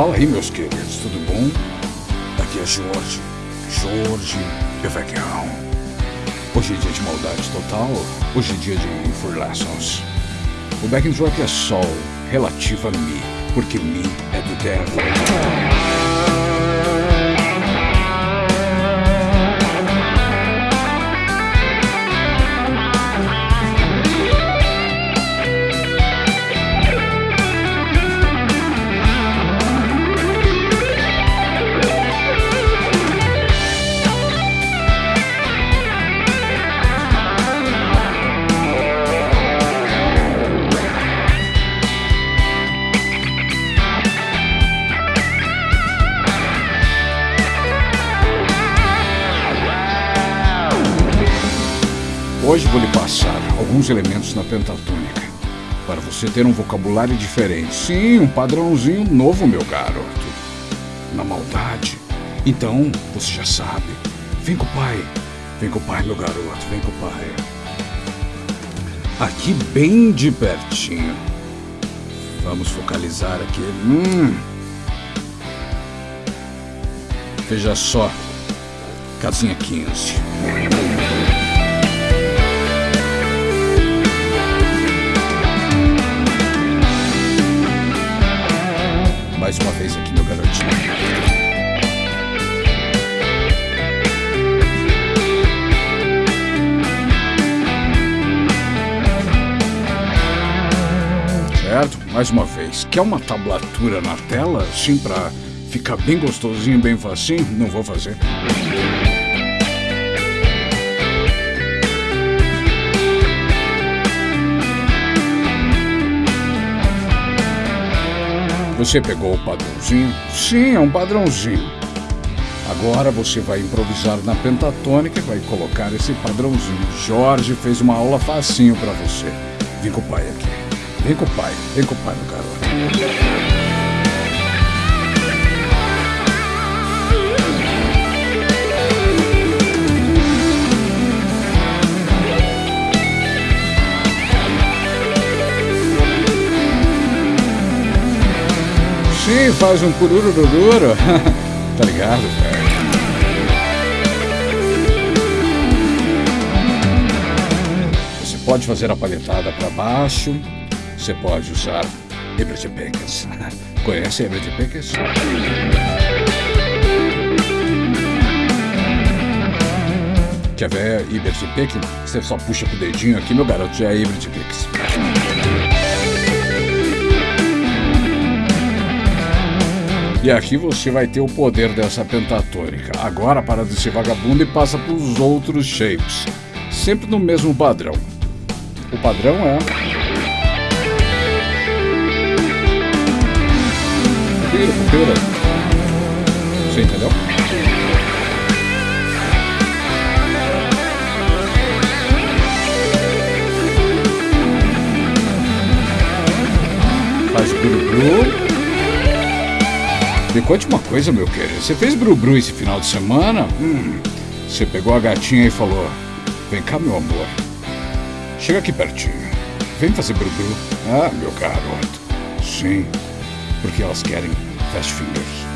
Fala aí, meus queridos, tudo bom? Aqui é Jorge, Jorge Pevecão. Hoje é dia de maldade total, hoje é dia de For Lessons. O backing track é sol, relativo a Mi, porque Mi é do devil. Hoje vou lhe passar alguns elementos na pentatônica, para você ter um vocabulário diferente. Sim, um padrãozinho novo, meu garoto. Na maldade. Então, você já sabe. Vem com o pai. Vem com o pai, meu garoto. Vem com o pai. Aqui bem de pertinho. Vamos focalizar aqui. Hum. Veja só. Casinha 15. Mais uma vez aqui, meu garotinho. Certo? Mais uma vez. Quer uma tablatura na tela, assim, pra ficar bem gostosinho, bem facinho? Não vou fazer. Você pegou o padrãozinho? Sim, é um padrãozinho. Agora você vai improvisar na pentatônica e vai colocar esse padrãozinho. Jorge fez uma aula facinho para você. Vem com o pai aqui. Vem com o pai. Vem com o pai, meu garoto. Sim, faz um cururururu. tá ligado? Você pode fazer a palhetada para baixo. Você pode usar Herbert Peckers. Conhece Herbert Peckers? Quer ver Herbert Peckers? Você só puxa com o dedinho aqui, meu garoto, já é Herbert Peckers. E aqui você vai ter o poder dessa pentatônica. Agora para desse vagabundo e passa para os outros shapes. Sempre no mesmo padrão. O padrão é. Pira. Você entendeu? Faz guru-guru. Me conte uma coisa, meu querido. Você fez bru-bru esse final de semana? Hum, você pegou a gatinha e falou: Vem cá, meu amor. Chega aqui pertinho. Vem fazer bru-bru. Ah, meu garoto. Sim, porque elas querem fast fingers.